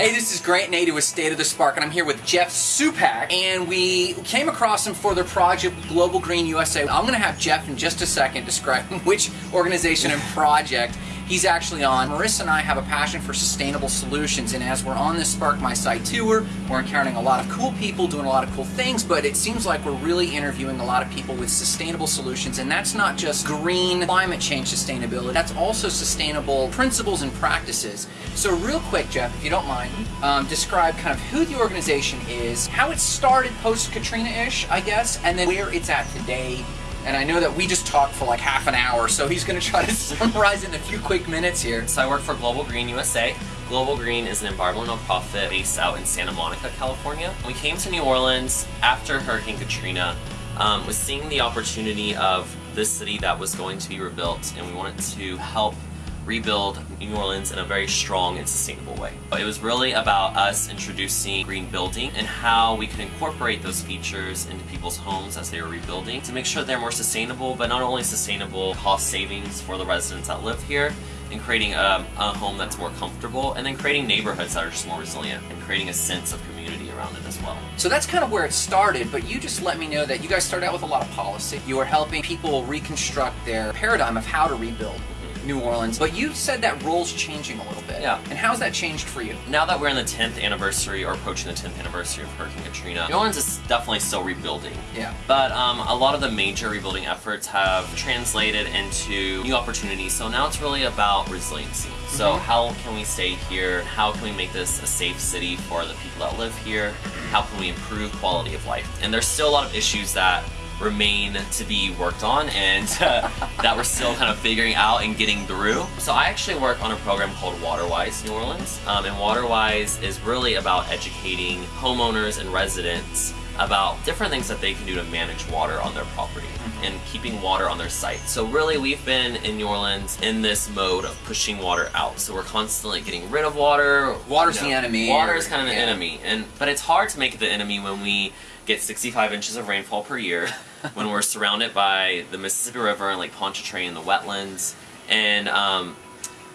Hey, this is Grant Nader with State of the Spark, and I'm here with Jeff Supak, and we came across him for their project Global Green USA. I'm going to have Jeff in just a second describe which organization and project he's actually on. Marissa and I have a passion for sustainable solutions, and as we're on this Spark My Site tour, we're encountering a lot of cool people doing a lot of cool things, but it seems like we're really interviewing a lot of people with sustainable solutions, and that's not just green climate change sustainability, that's also sustainable principles and practices. So real quick, Jeff, if you don't mind, um, describe kind of who the organization is, how it started post-Katrina-ish, I guess, and then where it's at today, and I know that we just talked for like half an hour, so he's going to try to summarize in a few quick minutes here. So I work for Global Green USA. Global Green is an environmental nonprofit based out in Santa Monica, California. We came to New Orleans after Hurricane Katrina, um, was seeing the opportunity of this city that was going to be rebuilt, and we wanted to help rebuild New Orleans in a very strong and sustainable way. It was really about us introducing green building and how we could incorporate those features into people's homes as they were rebuilding to make sure they're more sustainable, but not only sustainable cost savings for the residents that live here, and creating a, a, home that's more comfortable, and then creating neighborhoods that are just more resilient, and creating a sense of community around it as well. So that's kind of where it started, but you just let me know that you guys started out with a lot of policy. You were helping people reconstruct their paradigm of how to rebuild. New Orleans, but you said that role's changing a little bit. Yeah. And how's that changed for you? Now that we're in the 10th anniversary or approaching the 10th anniversary of Hurricane Katrina, New Orleans is definitely still rebuilding. Yeah. But um, a lot of the major rebuilding efforts have translated into new opportunities. So now it's really about resiliency. So mm -hmm. how can we stay here? How can we make this a safe city for the people that live here? How can we improve quality of life? And there's still a lot of issues that remain to be worked on and uh, that we're still kind of figuring out and getting through. So I actually work on a program called WaterWise New Orleans um, and WaterWise is really about educating homeowners and residents about different things that they can do to manage water on their property mm-hmm. and keeping water on their site. So really we've been in New Orleans in this mode of pushing water out. So we're constantly getting rid of water. Water's you know, the enemy. Water is kind of an yeah. enemy. and But it's hard to make it the enemy when we get 65 inches of rainfall per year when we're surrounded by the Mississippi River and Lake Pontchartrain and the wetlands. And um,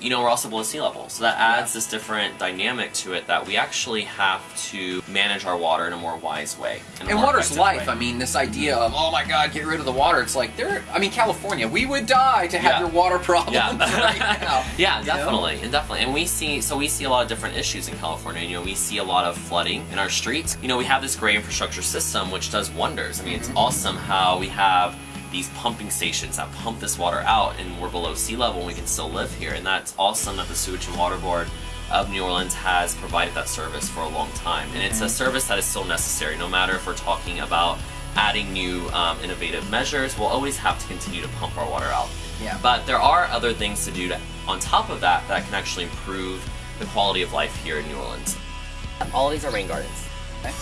you know, we're also below sea level. So that adds this different dynamic to it that we actually have to manage our water in a more wise way. And water's life. Way. I mean, this idea of, oh my God, get rid of the water. It's like, there. I mean, California, we would die to have yeah. your water problem yeah. right now. yeah, definitely. Know? And definitely. And we see, so we see a lot of different issues in California. You know, we see a lot of flooding in our streets. You know, we have this great infrastructure system which does wonders. I mean, mm -hmm. it's mm-hmm. awesome how we have these pumping stations that pump this water out and we're below sea level and we can still live here. And that's awesome that the Sewage and Water Board of New Orleans has provided that service for a long time. And it's a mm-hmm. service that is still necessary, no matter if we're talking about adding new um, innovative measures, we'll always have to continue to pump our water out. Yeah. But there are other things to do to, on top of that that can actually improve the quality of life here in New Orleans. All these are rain gardens.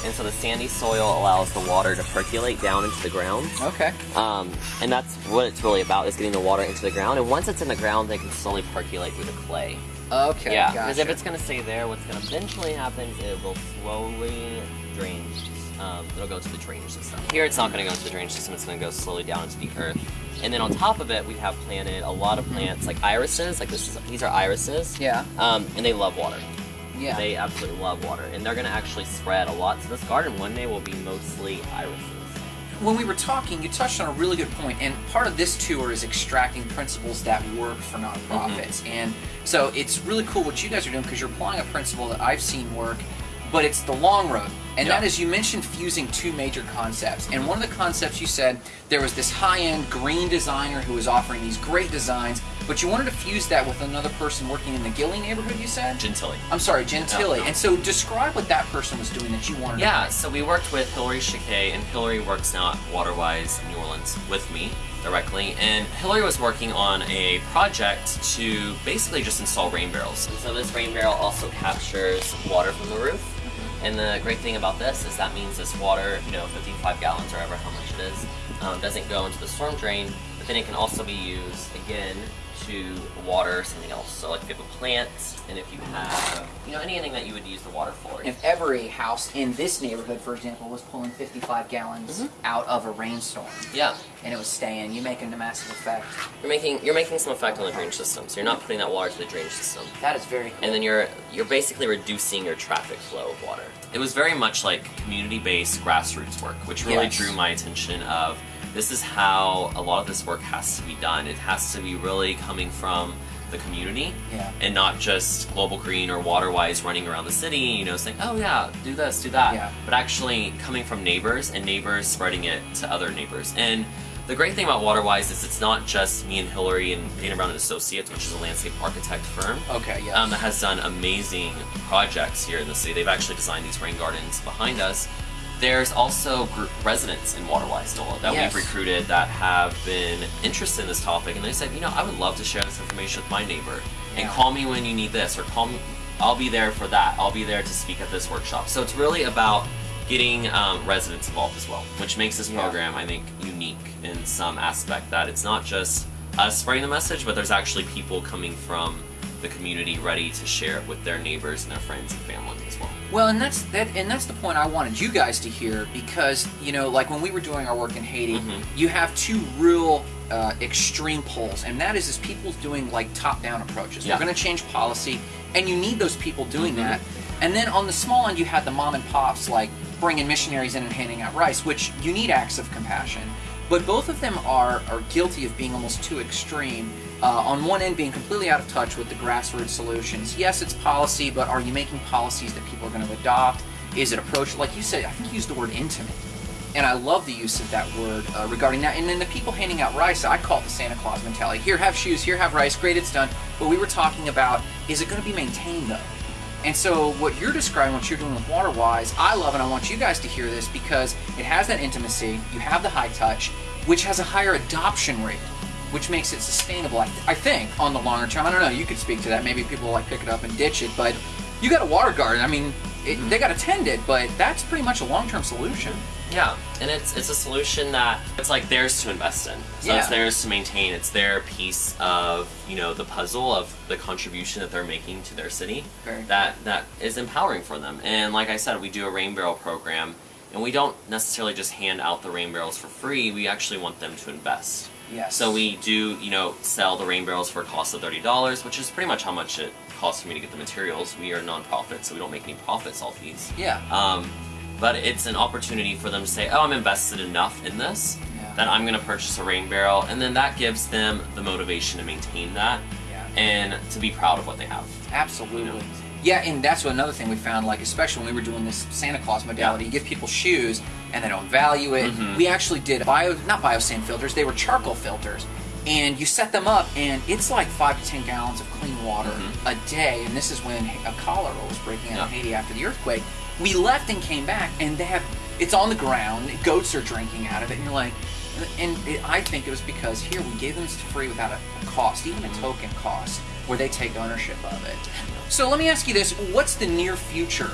And so the sandy soil allows the water to percolate down into the ground. Okay. Um, and that's what it's really about, is getting the water into the ground. And once it's in the ground, they can slowly percolate through the clay. Okay, Yeah, because gotcha. if it's going to stay there, what's going to eventually happen is it will slowly drain. Um, it'll go to the drainage system. Here it's not going to go into the drainage system, it's going to go slowly down into the earth. And then on top of it, we have planted a lot of plants, like irises, like this is, these are irises. Yeah. Um, and they love water. Yeah. They absolutely love water, and they're going to actually spread a lot. So this garden one day will be mostly irises. When we were talking, you touched on a really good point, and part of this tour is extracting principles that work for nonprofits. Mm -hmm. And so it's really cool what you guys are doing because you're applying a principle that I've seen work but it's the long road. And that is, you mentioned fusing two major concepts. And one of the concepts you said, there was this high-end green designer who was offering these great designs, but you wanted to fuse that with another person working in the Gilly neighborhood, you said? Gentilly. I'm sorry, Gentilly. And so describe what that person was doing that you wanted Yeah, so we worked with Hillary Chiquet, and Hillary works now at Waterwise New Orleans with me directly, and Hillary was working on a project to basically just install rain barrels. And so this rain barrel also captures water from the roof, and the great thing about this is that means this water, you know, 55 gallons or ever how much it is, um, doesn't go into the storm drain, but then it can also be used, again, to water something else. So like if you have a plant, and if you have, you know, anything that you would use the water for. If every house in this neighborhood, for example, was pulling 55 gallons Mm-hmm. out of a rainstorm yeah, and it was staying, you're making a massive effect. you're making you're making some effect on the drainage system. So you're not putting that water to the drainage system. That is very cool. and then you're you're basically reducing your traffic flow of water. It was very much like community-based grassroots work, which really Yes. drew my attention of this is how a lot of this work has to be done. It has to be really coming from the community Yeah. and not just Global Green or Waterwise running around the city, you know, saying, "Oh yeah, do this, do that," Yeah. but actually coming from neighbors and neighbors spreading it to other neighbors. And the great thing about Waterwise is it's not just me and Hillary and Dana Brown and Associates, which is a landscape architect firm okay, yes. um, that has done amazing projects here in the city. They've actually designed these rain gardens behind us. There's also residents in Waterwise NOLA that Yes. we've recruited that have been interested in this topic, and they said, you know, I would love to share this information with my neighbor, and call me when you need this, or call me. I'll be there for that. I'll be there to speak at this workshop. So it's really about getting um, residents involved as well, which makes this Yeah. program, I think, unique in some aspect. That it's not just us spreading the message, but there's actually people coming from the community ready to share it with their neighbors and their friends and family as well. Well, and that's that, and that's the point I wanted you guys to hear because you know, like when we were doing our work in Haiti, Mhm. you have two real uh, extreme poles, and that is is people doing like top-down approaches. Yeah. We're going to change policy, and you need those people doing Mhm. that. And then on the small end, you had the mom and pops like bringing missionaries in and handing out rice, which you need acts of compassion. But both of them are are guilty of being almost too extreme. Uh, on one end, being completely out of touch with the grassroots solutions. Yes, it's policy, but are you making policies that people are going to adopt? Is it approach like you said? I think you used the word intimate, and I love the use of that word uh, regarding that. And then the people handing out rice, I call it the Santa Claus mentality. Here, have shoes. Here, have rice. Great, it's done. But we were talking about is it going to be maintained though? And so what you're describing, what you're doing with WaterWise, I love, and I want you guys to hear this because it has that intimacy. You have the high touch, which has a higher adoption rate, which makes it sustainable. I, th- I think on the longer term. I don't know. You could speak to that. Maybe people will like pick it up and ditch it, but you got a water garden. I mean, it, they got to tend it, but that's pretty much a long-term solution. Yeah, and it's it's a solution that it's like theirs to invest in. So Yeah. it's theirs to maintain. It's their piece of you know the puzzle of the contribution that they're making to their city. Very that that is empowering for them. And like I said, we do a rain barrel program, and we don't necessarily just hand out the rain barrels for free. We actually want them to invest. Yes. So we do, you know, sell the rain barrels for a cost of thirty dollars, which is pretty much how much it costs for me to get the materials. We are a nonprofit, so we don't make any profits off these. Yeah. Um, but it's an opportunity for them to say, "Oh, I'm invested enough in this Yeah. that I'm going to purchase a rain barrel," and then that gives them the motivation to maintain that Yeah. and to be proud of what they have. Absolutely. You know? Yeah, and that's what another thing we found, like especially when we were doing this Santa Claus modality, you give people shoes and they don't value it. Mhm. We actually did bio not biosand filters, they were charcoal filters. And you set them up and it's like five to ten gallons of clean water Mhm. a day. And this is when a cholera was breaking out Yeah. in Haiti after the earthquake. We left and came back and they have it's on the ground, goats are drinking out of it, and you're like and it, I think it was because here we gave them this for free without a, a cost, even a token cost, where they take ownership of it. So let me ask you this: What's the near future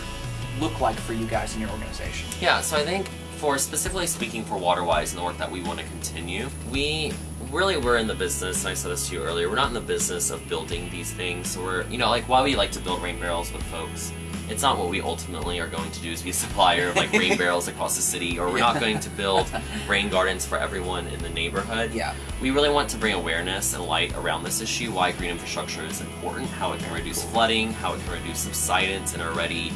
look like for you guys in your organization? Yeah, so I think for specifically speaking for Waterwise and the work that we want to continue, we really we're in the business, and I said this to you earlier, we're not in the business of building these things. So we're, you know, like while we like to build rain barrels with folks, it's not what we ultimately are going to do is be a supplier of like rain barrels across the city, or we're not going to build rain gardens for everyone in the neighborhood. Yeah. We really want to bring awareness and light around this issue, why green infrastructure is important, how it can reduce flooding, how it can reduce subsidence in a already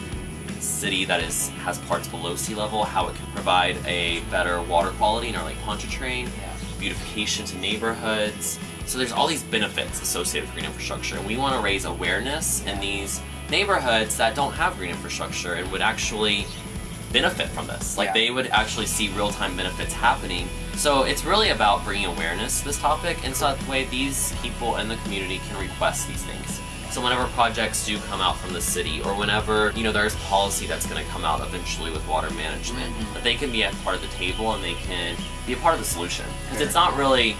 city that is has parts below sea level, how it can provide a better water quality in our Lake Pontchartrain, Yeah. beautification to neighborhoods. So there's all these benefits associated with green infrastructure, and we want to raise awareness in these neighborhoods that don't have green infrastructure and would actually benefit from this. Like Yeah. they would actually see real-time benefits happening. So it's really about bringing awareness to this topic, and so that way these people in the community can request these things. So whenever projects do come out from the city, or whenever you know there's policy that's going to come out eventually with water management, Mhm. that they can be a part of the table and they can be a part of the solution. Because it's not really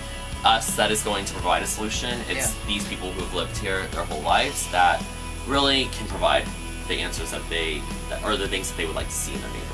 us that is going to provide a solution. It's Yeah. these people who have lived here their whole lives that really can provide the answers that they, that, or the things that they would like to see in their neighborhood.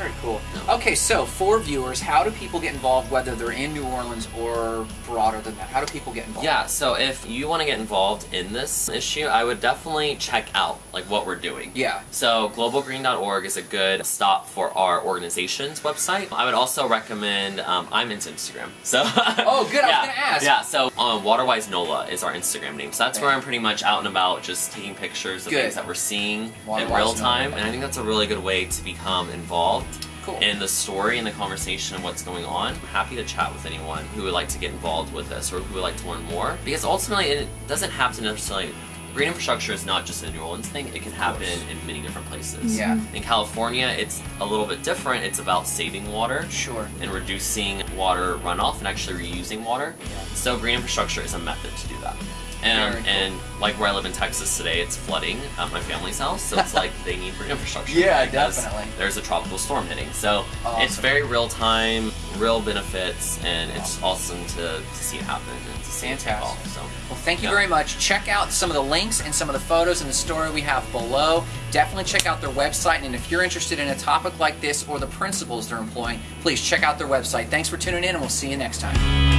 Very cool. Okay, so for viewers, how do people get involved, whether they're in New Orleans or broader than that? How do people get involved? Yeah, so if you want to get involved in this issue, I would definitely check out like what we're doing. Yeah. So globalgreen.org is a good stop for our organization's website. I would also recommend um, I'm into Instagram. So Oh, good, I was yeah, gonna ask. Yeah, so um, Waterwise NOLA is our Instagram name. So that's Okay. where I'm pretty much out and about, just taking pictures of Good. things that we're seeing in real time, NOLA. and I think that's a really good way to become involved Cool. in the story and the conversation of what's going on. I'm happy to chat with anyone who would like to get involved with this or who would like to learn more. Because ultimately, it doesn't have to necessarily. Green infrastructure is not just a New Orleans thing, it can happen in many different places. Yeah. Mm-hmm. In California, it's a little bit different. It's about saving water Sure. and reducing water runoff and actually reusing water. Yeah. So green infrastructure is a method to do that. Um, and, cool. and like where I live in Texas today, it's flooding at my family's house, so it's like they need infrastructure. Yeah, definitely. There's a tropical storm hitting, so it's very real time, real benefits, and it's awesome to, to see it happen and to see it take Fantastic. So Well, thank you Yeah. very much. Check out some of the links and some of the photos and the story we have below. Definitely check out their website. And if you're interested in a topic like this or the principles they're employing, please check out their website. Thanks for tuning in, and we'll see you next time.